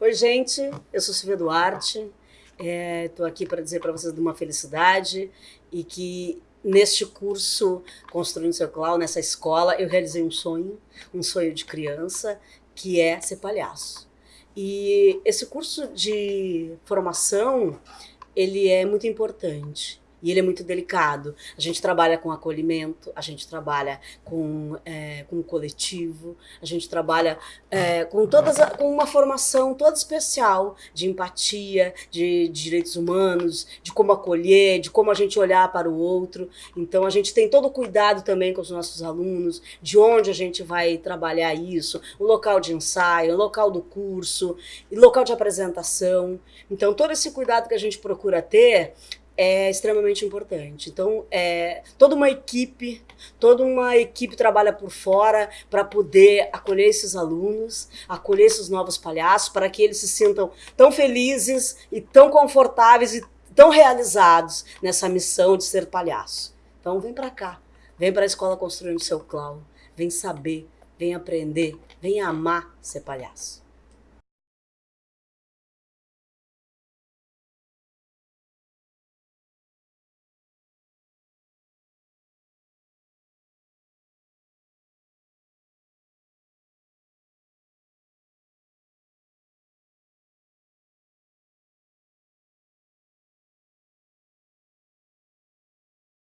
Oi, gente, eu sou Silvia Duarte, estou é, aqui para dizer para vocês de uma felicidade e que neste curso Construindo Seu Clau, nessa escola, eu realizei um sonho, um sonho de criança, que é ser palhaço. E esse curso de formação, ele é muito importante e ele é muito delicado. A gente trabalha com acolhimento, a gente trabalha com, é, com coletivo, a gente trabalha é, com, todas com uma formação toda especial de empatia, de, de, direitos humanos, de como acolher, de como a gente olhar para o outro. Então a gente tem todo o cuidado também com os nossos alunos, de onde a gente vai trabalhar isso, o local de ensaio, o local do curso, o local de apresentação. Então todo esse cuidado que a gente procura ter é extremamente importante. Então, é, toda uma equipe, toda uma equipe trabalha por fora para poder acolher esses alunos, acolher esses novos palhaços, para que eles se sintam tão felizes e tão confortáveis e tão realizados nessa missão de ser palhaço. Então, vem para cá, vem para a escola construindo seu clown, vem saber, vem aprender, vem amar ser palhaço.